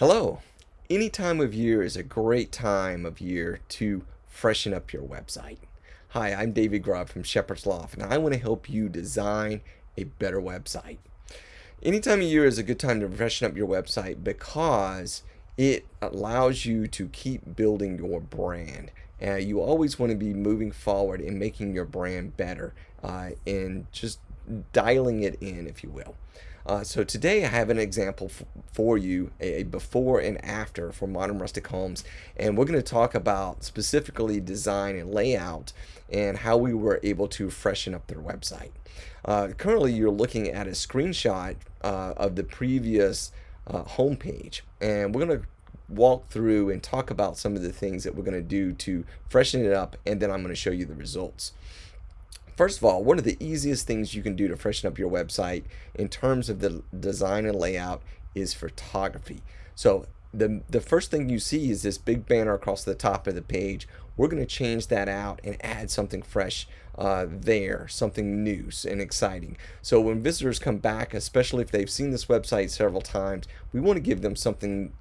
Hello. Any time of year is a great time of year to freshen up your website. Hi, I'm David Grubb from Shepherd's Loft, and I want to help you design a better website. Any time of year is a good time to freshen up your website because it allows you to keep building your brand. Uh, you always want to be moving forward and making your brand better uh, and just dialing it in, if you will. Uh, so today I have an example for you, a before and after for modern rustic homes, and we're going to talk about specifically design and layout and how we were able to freshen up their website. Uh, currently, you're looking at a screenshot uh, of the previous uh, homepage, and we're going to walk through and talk about some of the things that we're going to do to freshen it up, and then I'm going to show you the results. First of all, one of the easiest things you can do to freshen up your website in terms of the design and layout is photography. So the, the first thing you see is this big banner across the top of the page. We're going to change that out and add something fresh uh, there, something new and exciting. So when visitors come back, especially if they've seen this website several times, we want to give them something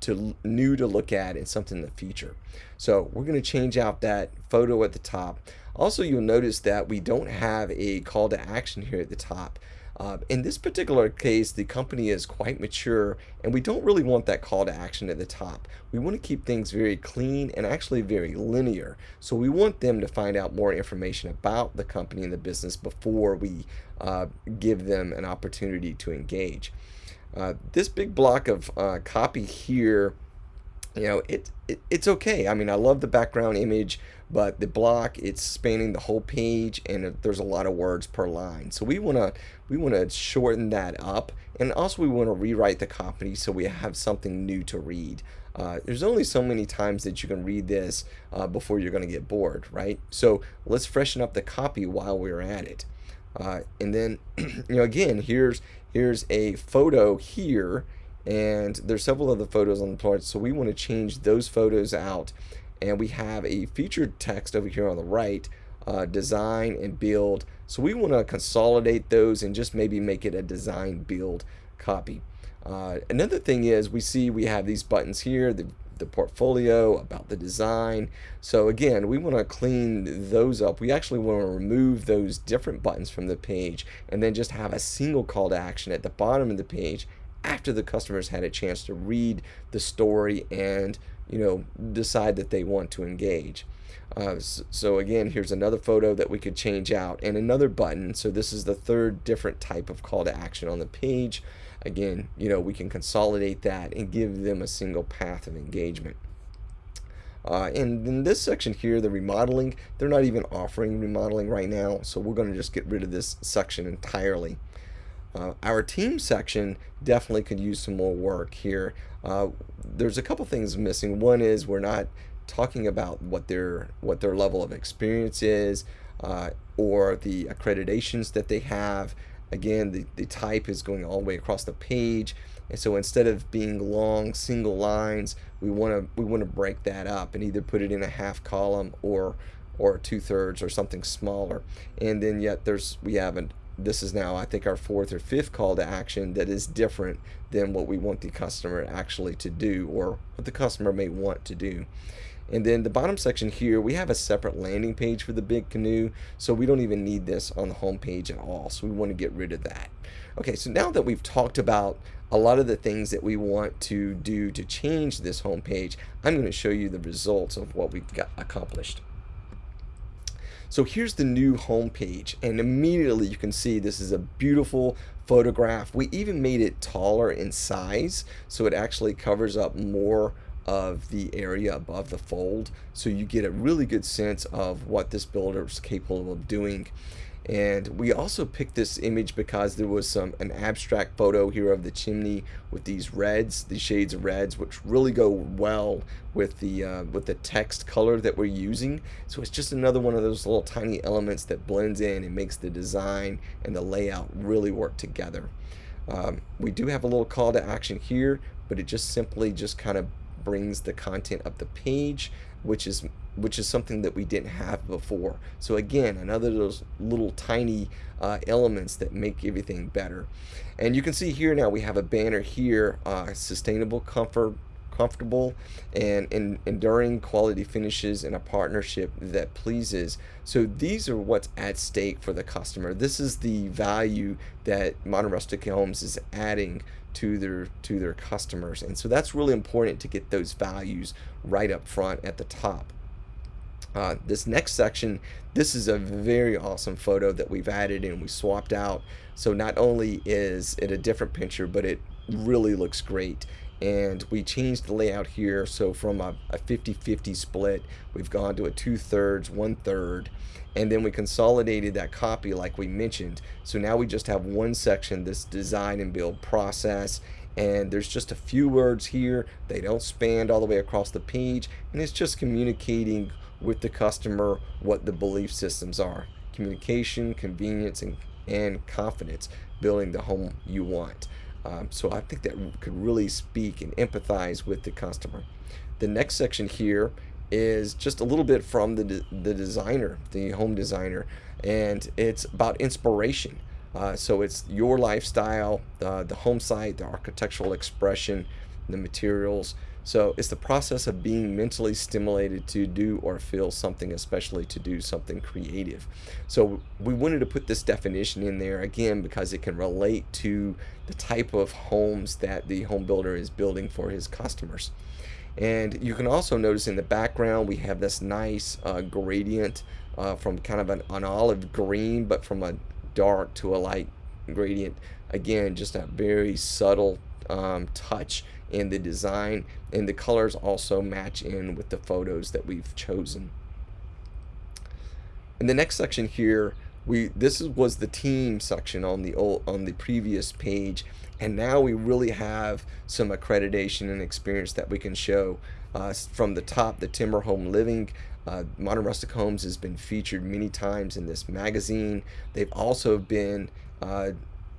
to new to look at and something to feature. So we're going to change out that photo at the top. Also, you'll notice that we don't have a call to action here at the top. Uh, in this particular case, the company is quite mature and we don't really want that call to action at the top. We want to keep things very clean and actually very linear. So we want them to find out more information about the company and the business before we uh, give them an opportunity to engage. Uh, this big block of uh, copy here you know it, it, it's okay. I mean i love the background image but the block it's spanning the whole page and there's a lot of words per line. So we want to we want to shorten that up and also we want to rewrite the copy so we have something new to read. Uh, there's only so many times that you can read this uh, before you're going to get bored right? So let's freshen up the copy while we're at it. Uh, and then you know again here's here's a photo here and there's several other photos on the plot so we want to change those photos out. And we have a featured text over here on the right uh, design and build. So we want to consolidate those and just maybe make it a design build copy. Uh, another thing is we see we have these buttons here the, the portfolio about the design. So again we want to clean those up. We actually want to remove those different buttons from the page and then just have a single call to action at the bottom of the page after the customers had a chance to read the story and you know decide that they want to engage. Uh, so, again here's another photo that we could change out and another button. So this is the third different type of call to action on the page. Again you know we can consolidate that and give them a single path of engagement. Uh, and in this section here, the remodeling, they're not even offering remodeling right now, so we're going to just get rid of this section entirely. Uh, our team section definitely could use some more work here. Uh, there's a couple things missing. One is we're not talking about what their what their level of experience is uh, or the accreditations that they have. Again, the, the type is going all the way across the page. And so instead of being long single lines, we want to we want to break that up and either put it in a half column or or two thirds or something smaller. And then yet there's we have an this is now I think our fourth or fifth call to action that is different than what we want the customer actually to do or what the customer may want to do. And then the bottom section here, we have a separate landing page for the Big Canoe, so we don't even need this on the home page at all. So we want to get rid of that. Okay, so now that we've talked about a lot of the things that we want to do to change this home page, I'm going to show you the results of what we've got accomplished. So here's the new home page and immediately you can see this is a beautiful photograph. We even made it taller in size so it actually covers up more of the area above the fold so you get a really good sense of what this builder is capable of doing and we also picked this image because there was some an abstract photo here of the chimney with these reds these shades of reds which really go well with the uh, with the text color that we're using. So it's just another one of those little tiny elements that blends in and makes the design and the layout really work together. Um, we do have a little call to action here but it just simply just kind of brings the content up the page, which is which is something that we didn't have before. So again, another of those little tiny uh, elements that make everything better. And you can see here now we have a banner here, uh, sustainable comfort comfortable and, and enduring quality finishes in a partnership that pleases. So these are what's at stake for the customer. This is the value that Modern Rustic Homes is adding to their to their customers. And so that's really important to get those values right up front at the top. Uh, this next section, this is a very awesome photo that we've added and we swapped out. So not only is it a different picture, but it really looks great and we changed the layout here. So from a 50-50 split we've gone to a two-thirds one-third and then we consolidated that copy like we mentioned. So now we just have one section this design and build process and there's just a few words here. They don't span all the way across the page and it's just communicating with the customer what the belief systems are. Communication convenience and, and confidence building the home you want um, so I think that could really speak and empathize with the customer. The next section here is just a little bit from the, de the designer, the home designer, and it's about inspiration. Uh, so it's your lifestyle, uh, the home site, the architectural expression, the materials, so it's the process of being mentally stimulated to do or feel something, especially to do something creative. So we wanted to put this definition in there again because it can relate to the type of homes that the home builder is building for his customers. And you can also notice in the background we have this nice uh, gradient uh, from kind of an, an olive green but from a dark to a light gradient. Again, just a very subtle um, touch in the design and the colors also match in with the photos that we've chosen. In the next section here, we this was the team section on the old on the previous page and now we really have some accreditation and experience that we can show uh, from the top the timber home living uh, modern rustic homes has been featured many times in this magazine they've also been uh,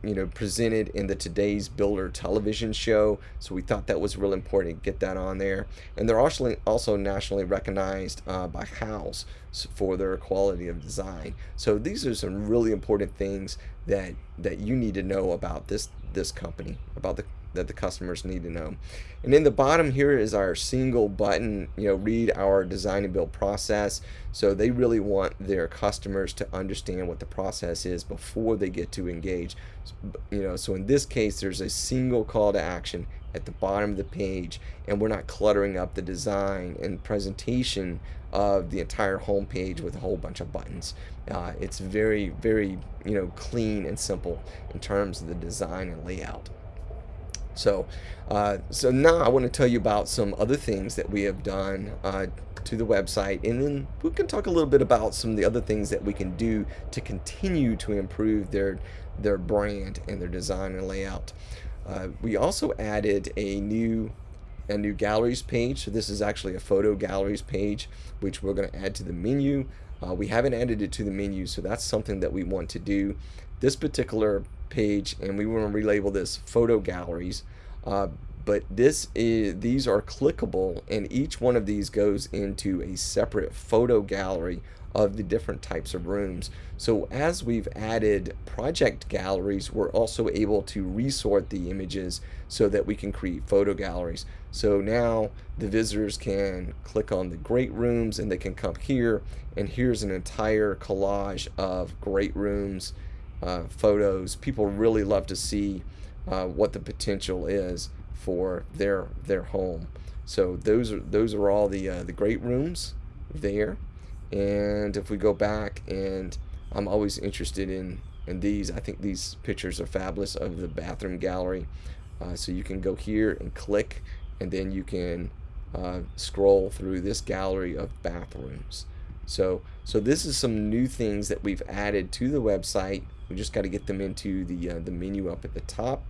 you know presented in the today's builder television show so we thought that was real important to get that on there. And they're also also nationally recognized uh, by Houzz for their quality of design. So these are some really important things that that you need to know about this this company about the that the customers need to know. And in the bottom here is our single button, you know, read our design and build process. So they really want their customers to understand what the process is before they get to engage. You know, so in this case, there's a single call to action at the bottom of the page and we're not cluttering up the design and presentation of the entire home page with a whole bunch of buttons. Uh, it's very, very, you know, clean and simple in terms of the design and layout. So, uh, so now I want to tell you about some other things that we have done uh, to the website, and then we can talk a little bit about some of the other things that we can do to continue to improve their their brand and their design and layout. Uh, we also added a new a new galleries page. So this is actually a photo galleries page, which we're going to add to the menu. Uh, we haven't added it to the menu, so that's something that we want to do. This particular page and we want to relabel this photo galleries uh, but this is these are clickable and each one of these goes into a separate photo gallery of the different types of rooms. So as we've added project galleries we're also able to resort the images so that we can create photo galleries. So now the visitors can click on the great rooms and they can come here and here's an entire collage of great rooms uh, photos. People really love to see uh, what the potential is for their their home. So those are those are all the uh, the great rooms there. And if we go back and I'm always interested in in these. I think these pictures are fabulous of the bathroom gallery. Uh, so you can go here and click and then you can uh, scroll through this gallery of bathrooms. So, so this is some new things that we've added to the website we just got to get them into the, uh, the menu up at the top.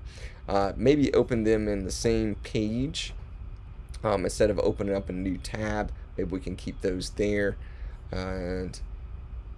Uh, maybe open them in the same page um, instead of opening up a new tab. Maybe we can keep those there. And,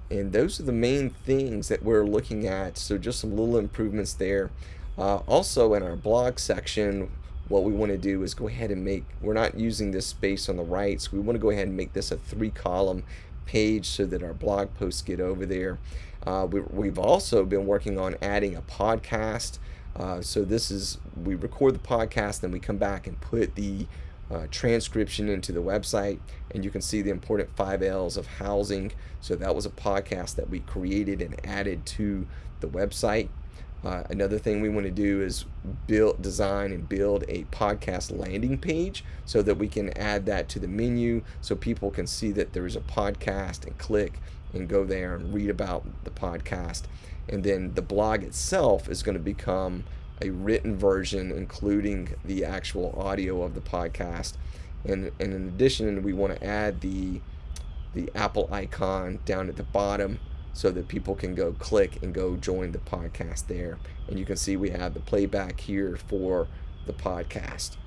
and those are the main things that we're looking at. So just some little improvements there. Uh, also in our blog section, what we want to do is go ahead and make, we're not using this space on the right, so we want to go ahead and make this a three column page so that our blog posts get over there. Uh, we, have also been working on adding a podcast. Uh, so this is, we record the podcast, then we come back and put the uh, transcription into the website and you can see the important five L's of housing. So that was a podcast that we created and added to the website. Uh, another thing we want to do is build, design, and build a podcast landing page so that we can add that to the menu so people can see that there is a podcast and click and go there and read about the podcast. And then the blog itself is going to become a written version, including the actual audio of the podcast. And, and in addition, we want to add the the Apple icon down at the bottom so that people can go click and go join the podcast there. And you can see we have the playback here for the podcast.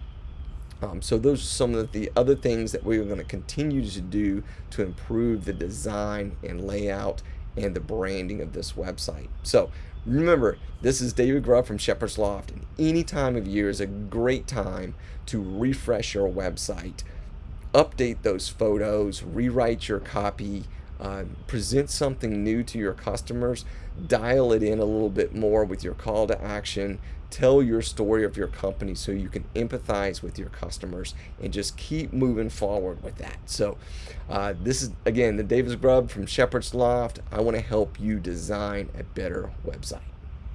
Um, so those are some of the other things that we're going to continue to do to improve the design and layout and the branding of this website. So remember, this is David Grubb from Shepherd's Loft, and any time of year is a great time to refresh your website, update those photos, rewrite your copy, uh, present something new to your customers, dial it in a little bit more with your call to action, tell your story of your company so you can empathize with your customers and just keep moving forward with that. So, uh, this is again the David Grubb from Shepherd's Loft. I want to help you design a better website.